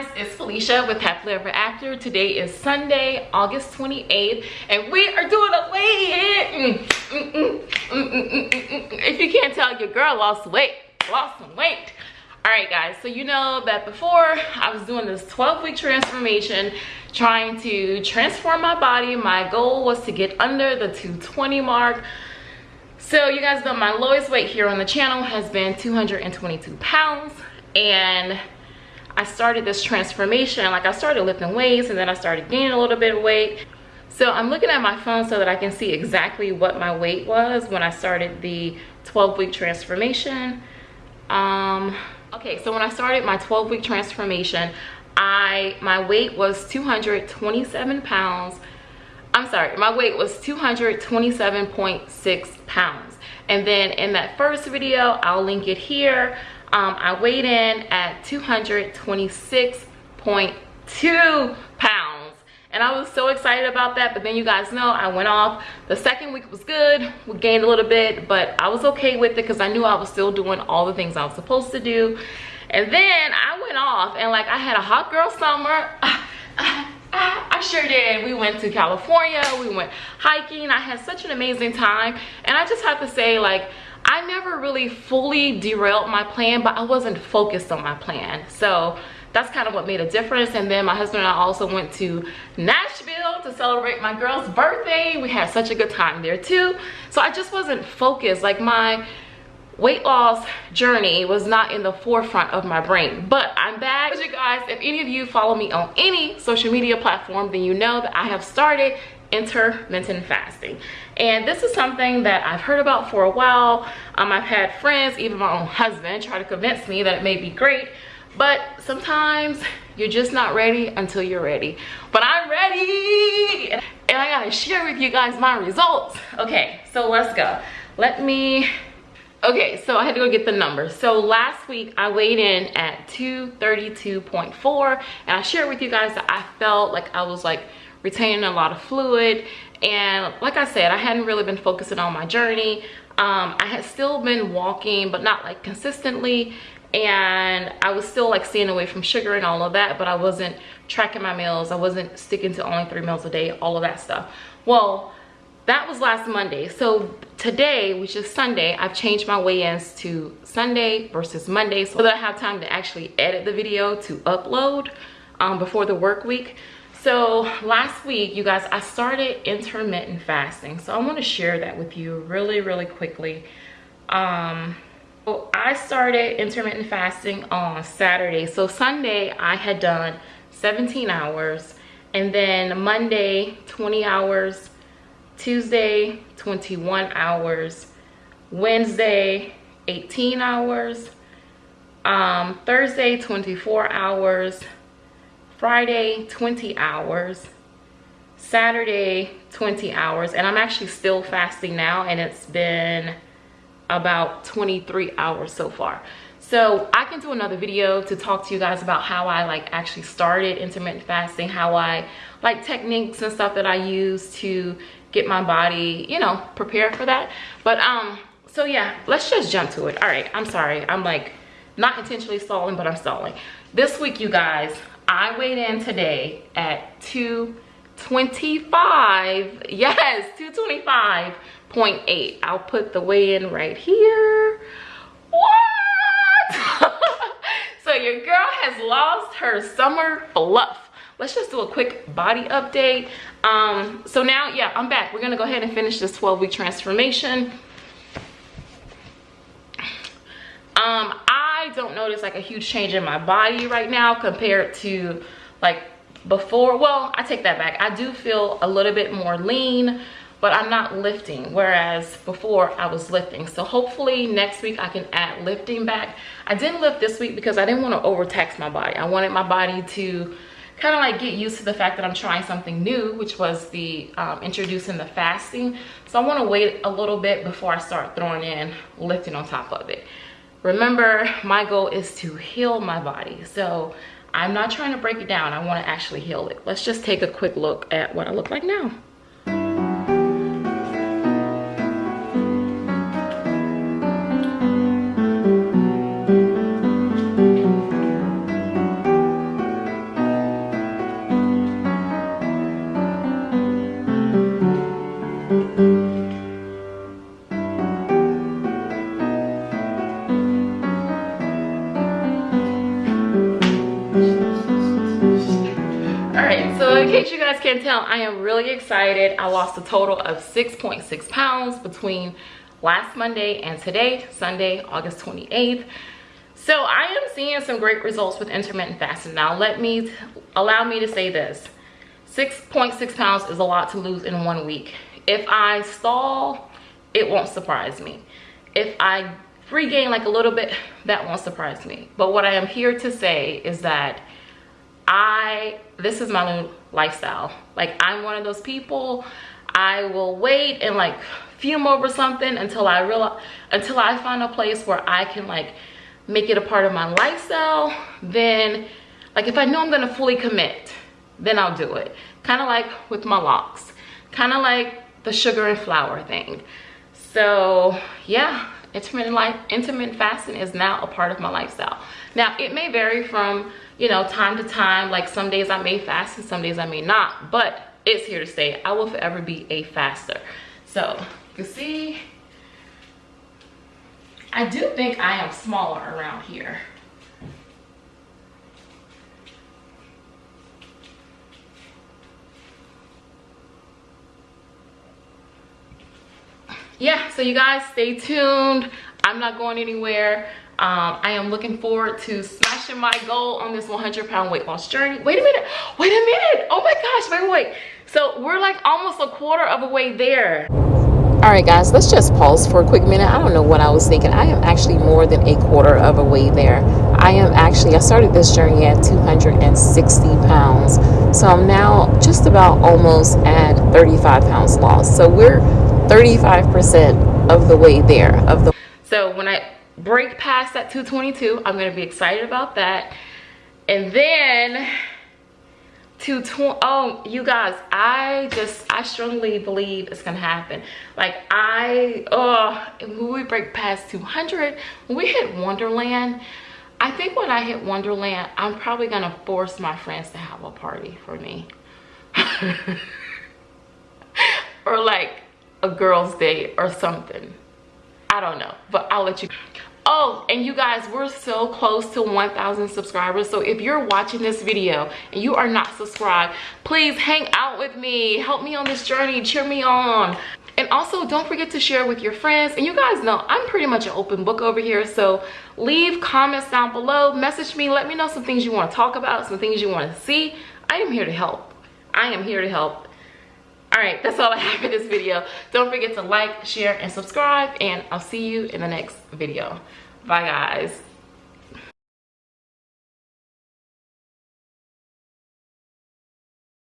guys it's felicia with happily ever after. Today is sunday august 28th and we are doing a weigh-in. If you can't tell your girl lost weight lost some weight. All right guys so you know that before i was doing this 12 week transformation trying to transform my body. My goal was to get under the 220 mark. So you guys know my lowest weight here on the channel has been 222 pounds and I started this transformation. Like I started lifting weights and then I started gaining a little bit of weight. So I'm looking at my phone so that I can see exactly what my weight was when I started the 12 week transformation. Um, okay, so when I started my 12 week transformation, I my weight was 227 pounds. I'm sorry, my weight was 227.6 pounds. And then in that first video, I'll link it here um, I weighed in at 226.2 pounds and I was so excited about that but then you guys know I went off the second week was good we gained a little bit but I was okay with it because I knew I was still doing all the things I was supposed to do and then I went off and like I had a hot girl summer I sure did. We went to California, we went hiking. I had such an amazing time. And I just have to say like, I never really fully derailed my plan, but I wasn't focused on my plan. So that's kind of what made a difference. And then my husband and I also went to Nashville to celebrate my girl's birthday. We had such a good time there too. So I just wasn't focused. Like my weight loss journey was not in the forefront of my brain but i'm back you guys if any of you follow me on any social media platform then you know that i have started intermittent fasting. And this is something that i've heard about for a while. Um, i've had friends even my own husband try to convince me that it may be great but sometimes you're just not ready until you're ready. But i'm ready! And i gotta share with you guys my results. Okay so let's go. Let me okay so i had to go get the numbers so last week i weighed in at 232.4 and i shared with you guys that i felt like i was like retaining a lot of fluid. And like i said i hadn't really been focusing on my journey. Um, i had still been walking but not like consistently. And i was still like staying away from sugar and all of that but i wasn't tracking my meals. I wasn't sticking to only three meals a day all of that stuff. Well that was last monday. So today which is sunday i've changed my weigh-ins to sunday versus monday so that i have time to actually edit the video to upload um, before the work week so last week you guys i started intermittent fasting. So i want to share that with you really really quickly. Um so i started intermittent fasting on saturday. So sunday i had done 17 hours and then monday 20 hours tuesday 21 hours wednesday 18 hours um thursday 24 hours Friday, 20 hours. Saturday, 20 hours. And I'm actually still fasting now and it's been about 23 hours so far. So I can do another video to talk to you guys about how I like actually started intermittent fasting, how I like techniques and stuff that I use to get my body, you know, prepared for that. But um, so yeah, let's just jump to it. All right, I'm sorry. I'm like not intentionally stalling, but I'm stalling. This week, you guys, I weighed in today at 225. Yes, 225.8. I'll put the weigh in right here. What? so your girl has lost her summer fluff. Let's just do a quick body update. Um, so now, yeah, I'm back. We're gonna go ahead and finish this 12 week transformation. Um, Don't notice like a huge change in my body right now compared to like before. Well, I take that back. I do feel a little bit more lean, but I'm not lifting. Whereas before I was lifting. So hopefully next week I can add lifting back. I didn't lift this week because I didn't want to overtax my body. I wanted my body to kind of like get used to the fact that I'm trying something new, which was the um, introducing the fasting. So I want to wait a little bit before I start throwing in lifting on top of it remember my goal is to heal my body. So i'm not trying to break it down. I want to actually heal it. Let's just take a quick look at what i look like now case you guys can't tell, I am really excited. I lost a total of 6.6 pounds between last Monday and today, Sunday, August 28th. So I am seeing some great results with intermittent fasting. Now let me, allow me to say this. 6.6 pounds is a lot to lose in one week. If I stall, it won't surprise me. If I regain like a little bit, that won't surprise me. But what I am here to say is that I, this is my new lifestyle. Like I'm one of those people, I will wait and like fume over something until I realize, until I find a place where I can like make it a part of my lifestyle. Then like if I know I'm gonna fully commit, then I'll do it. Kind of like with my locks, kind of like the sugar and flour thing. So yeah, intermittent life, intermittent fasting is now a part of my lifestyle. Now it may vary from, you know, time to time. Like some days I may fast and some days I may not, but it's here to stay. I will forever be a faster. So you can see, I do think I am smaller around here. Yeah so you guys stay tuned. I'm not going anywhere. Um, i am looking forward to smashing my goal on this 100 pound weight loss journey. Wait a minute. Wait a minute. Oh my gosh wait wait so we're like almost a quarter of a way there. All right guys let's just pause for a quick minute. I don't know what i was thinking. I am actually more than a quarter of a way there. I am actually i started this journey at 260 pounds. So i'm now just about almost at 35 pounds lost. So we're 35% of the way there of the so when I break past that 222 I'm gonna be excited about that. And then to oh you guys I just I strongly believe it's gonna happen. Like I oh when we break past 200 when we hit Onderland I think when I hit Onderland I'm probably gonna force my friends to have a party for me. Or like a girl's day or something. I don't know, but I'll let you. Oh, and you guys, we're so close to 1,000 subscribers. So if you're watching this video and you are not subscribed, please hang out with me. Help me on this journey. Cheer me on. And also, don't forget to share with your friends. And you guys know I'm pretty much an open book over here. So leave comments down below. Message me. Let me know some things you want to talk about, some things you want to see. I am here to help. I am here to help all right that's all i have for this video. Don't forget to like share and subscribe and i'll see you in the next video. Bye guys